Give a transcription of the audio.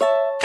you